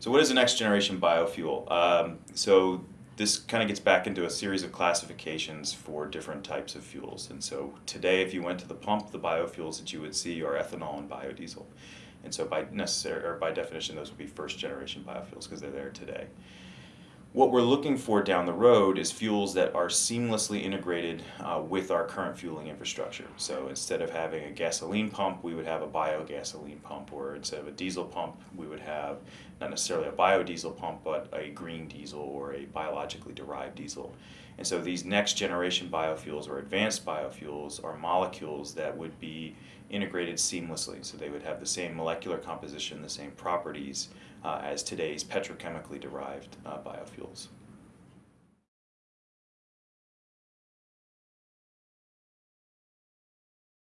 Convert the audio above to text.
So what is the next generation biofuel? Um, so this kind of gets back into a series of classifications for different types of fuels. And so today, if you went to the pump, the biofuels that you would see are ethanol and biodiesel. And so by necessary or by definition, those would be first generation biofuels because they're there today. What we're looking for down the road is fuels that are seamlessly integrated uh, with our current fueling infrastructure. So instead of having a gasoline pump, we would have a biogasoline pump, or instead of a diesel pump, we would have not necessarily a biodiesel pump, but a green diesel or a biologically derived diesel. And so these next generation biofuels or advanced biofuels are molecules that would be integrated seamlessly. So they would have the same molecular composition, the same properties uh, as today's petrochemically derived uh, biofuels hospitals.